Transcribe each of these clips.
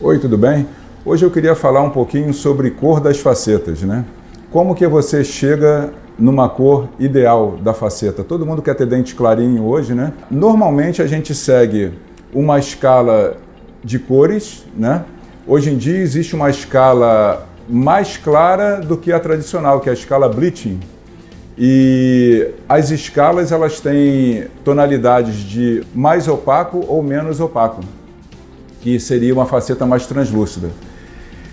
Oi, tudo bem? Hoje eu queria falar um pouquinho sobre cor das facetas, né? Como que você chega numa cor ideal da faceta? Todo mundo quer ter dente clarinho hoje, né? Normalmente a gente segue uma escala de cores, né? Hoje em dia existe uma escala mais clara do que a tradicional, que é a escala Bleaching. E as escalas elas têm tonalidades de mais opaco ou menos opaco, que seria uma faceta mais translúcida.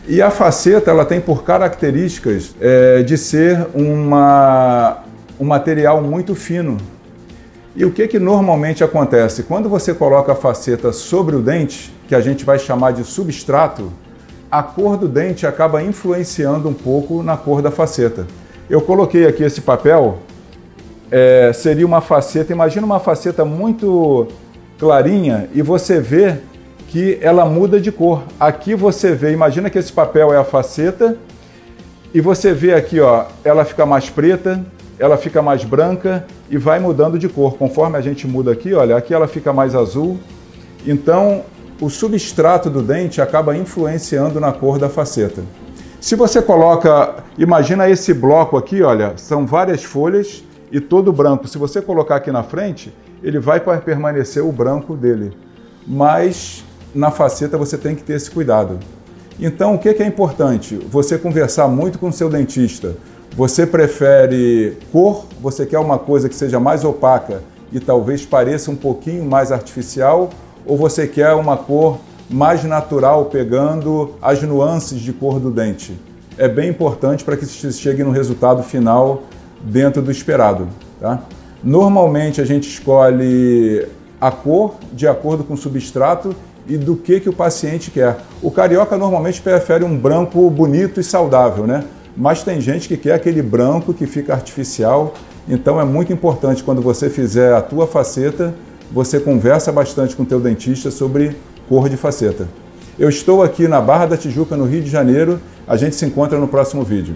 E a faceta ela tem por características é, de ser uma, um material muito fino. E o que, que normalmente acontece? Quando você coloca a faceta sobre o dente, que a gente vai chamar de substrato, a cor do dente acaba influenciando um pouco na cor da faceta. Eu coloquei aqui esse papel, é, seria uma faceta, imagina uma faceta muito clarinha e você vê que ela muda de cor. Aqui você vê, imagina que esse papel é a faceta e você vê aqui, ó, ela fica mais preta, ela fica mais branca e vai mudando de cor. Conforme a gente muda aqui, olha, aqui ela fica mais azul. Então, o substrato do dente acaba influenciando na cor da faceta. Se você coloca, imagina esse bloco aqui, olha, são várias folhas e todo branco. Se você colocar aqui na frente, ele vai permanecer o branco dele. Mas na faceta você tem que ter esse cuidado. Então, o que é importante? Você conversar muito com o seu dentista. Você prefere cor? Você quer uma coisa que seja mais opaca e talvez pareça um pouquinho mais artificial? ou você quer uma cor mais natural, pegando as nuances de cor do dente. É bem importante para que você chegue no resultado final dentro do esperado. Tá? Normalmente a gente escolhe a cor de acordo com o substrato e do que, que o paciente quer. O carioca normalmente prefere um branco bonito e saudável, né? mas tem gente que quer aquele branco que fica artificial. Então é muito importante quando você fizer a tua faceta, você conversa bastante com o teu dentista sobre cor de faceta. Eu estou aqui na Barra da Tijuca, no Rio de Janeiro. A gente se encontra no próximo vídeo.